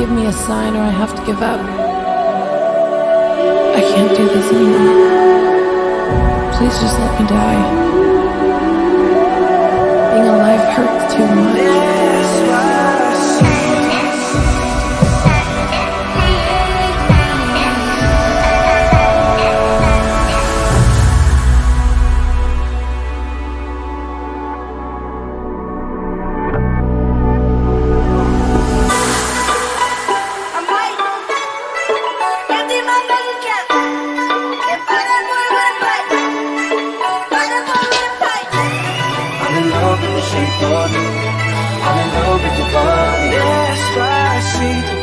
give me a sign or I have to give up. I can't do this anymore. Please just let me die. Being alive hurts too much. You. I'm in love with your body. Despacito,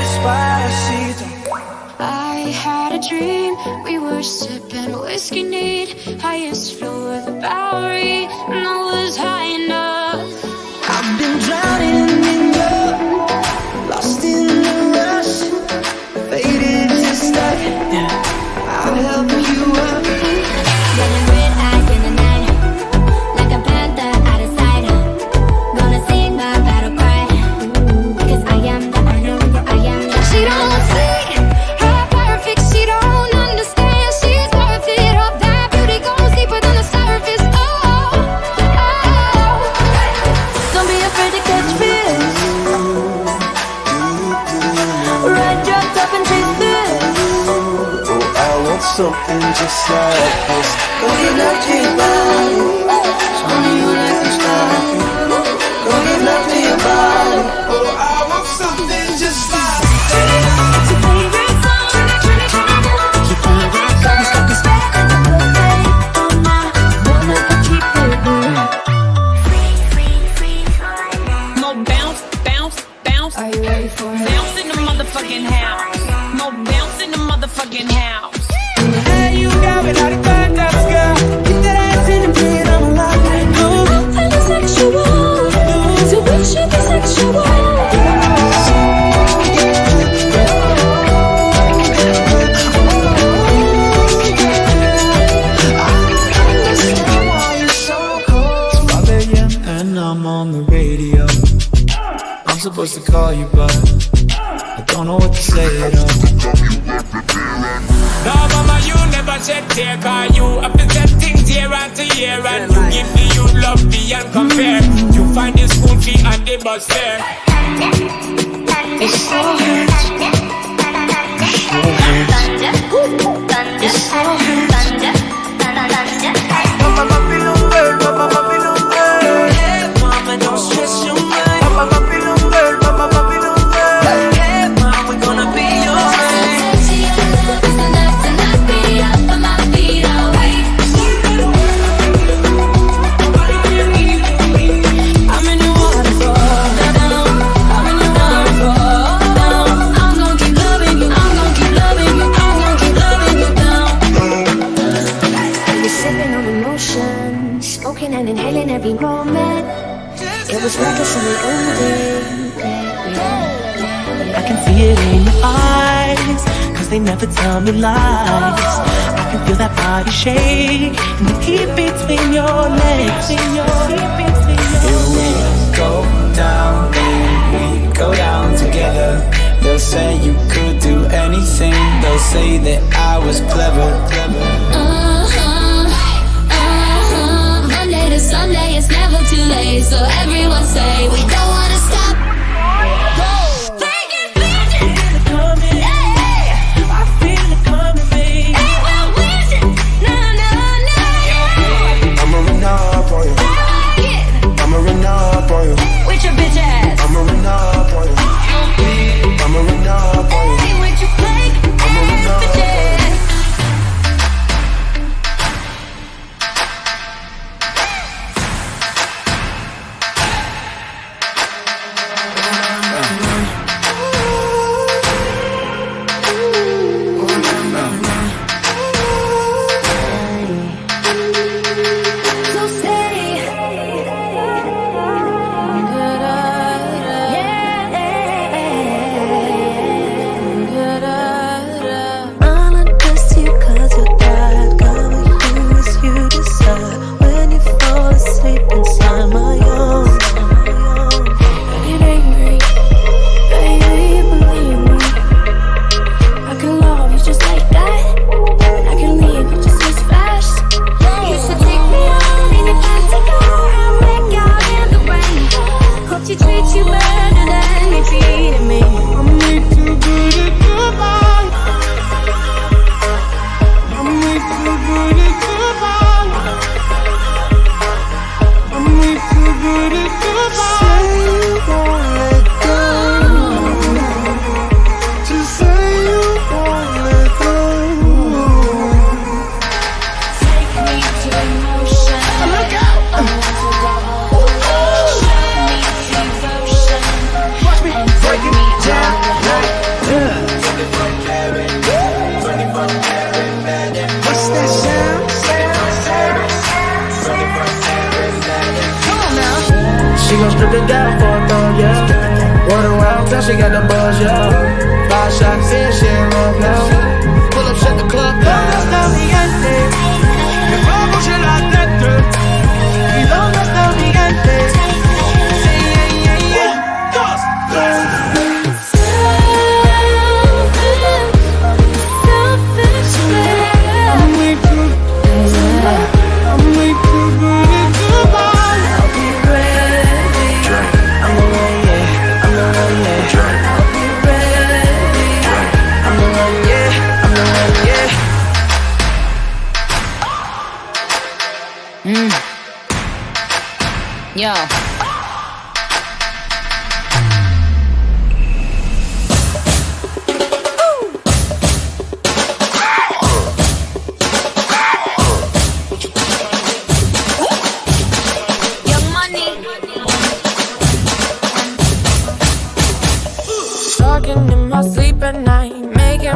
despacito. I had a dream. We were sipping whiskey neat, highest floor of the Bowery, and I was high enough. Ride your top and chase this. Oh, I want something just like this. Go get love to your body. Show me you like to style. Supposed to call you, but I don't know what to say at all. No, mama, you never shed tear Cause you. Have to set things year after year And you give the youth love beyond compare. You find the school fee and the bus fare. It so hurts. It It was reckless in the old days. I can see it in your eyes, cause they never tell me lies. I can feel that body shake and the heat between your legs. Here we go down, baby, go down together. They'll say you could do anything. They'll say that I was clever, clever. Uh-huh. Sunday, it's never too late. So everyone say we don't Dripping down for a thumb, yeah. Word around she got the buzz, yeah. Five shots in, she in love now.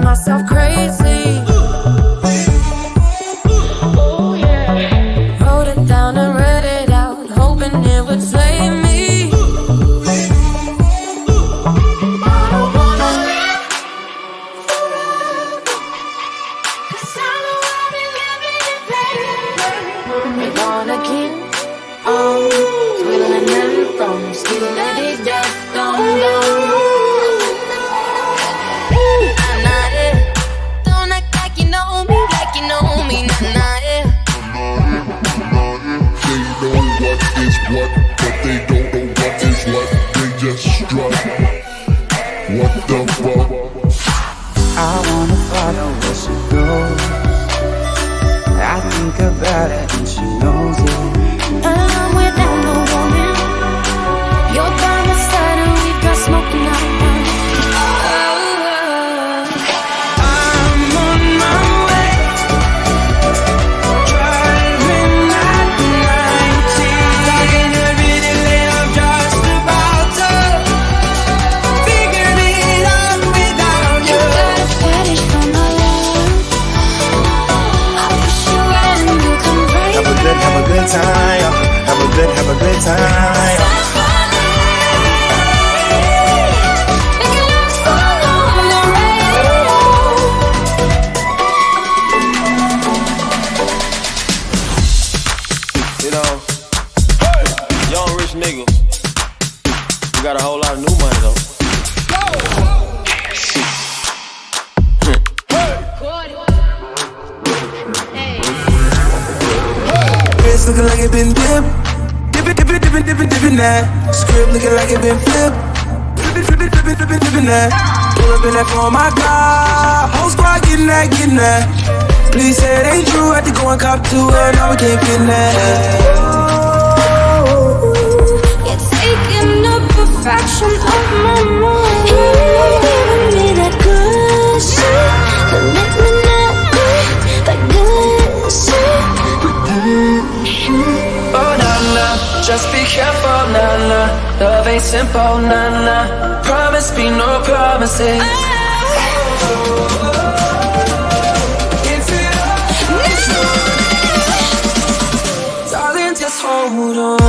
Myself crazy. Wrote it down and read it out, hoping it would save me. I don't wanna live. I know I've been living in twiddling them thumbs, stealing these just don't go. Just. What the fuck? I wanna follow where she goes. I think about it good, have a good time. Have a good, have a good time. Making love on the radio. You know, young rich nigga. You got a whole lot of new money though. Wrist looking like it been dipped. Dippin', dippin', dippin', dippin', dippin' that. Script looking like it been flipped. Flippin', flippin', flippin', flippin', flippin' that. Pull up in that for my car. Whole squad getting that, getting that. Please say it ain't true. Had to go and cop to it. Now we can't get that. You're taking a fraction of my mind. Love ain't simple, nah, nah. Promise me no promises. It Darling, just hold on.